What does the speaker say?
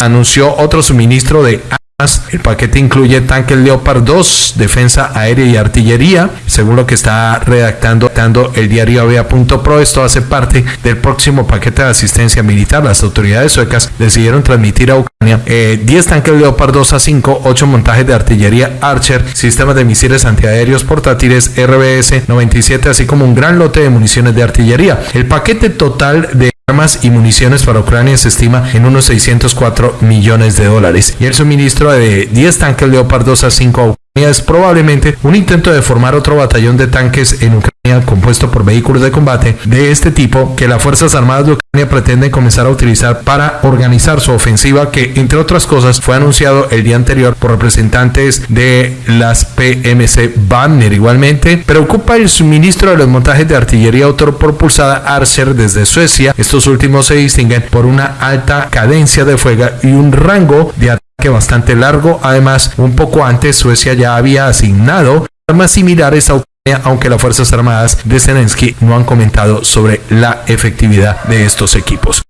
Anunció otro suministro de el paquete incluye tanques Leopard 2, defensa aérea y artillería, según lo que está redactando el diario Avia.pro. Esto hace parte del próximo paquete de asistencia militar. Las autoridades suecas decidieron transmitir a Ucrania 10 eh, tanques Leopard 2 a 5, 8 montajes de artillería Archer, sistemas de misiles antiaéreos portátiles RBS 97, así como un gran lote de municiones de artillería. El paquete total de y municiones para Ucrania se estima en unos 604 millones de dólares. Y el suministro de 10 tanques Leopard 2 a 5 a es probablemente un intento de formar otro batallón de tanques en Ucrania compuesto por vehículos de combate de este tipo que las Fuerzas Armadas de Ucrania pretenden comenzar a utilizar para organizar su ofensiva que entre otras cosas fue anunciado el día anterior por representantes de las PMC Banner. Igualmente preocupa el suministro de los montajes de artillería autopropulsada Archer desde Suecia. Estos últimos se distinguen por una alta cadencia de fuego y un rango de ataque bastante largo. Además, un poco antes Suecia ya había asignado armas similares a aunque las Fuerzas Armadas de Zelensky no han comentado sobre la efectividad de estos equipos.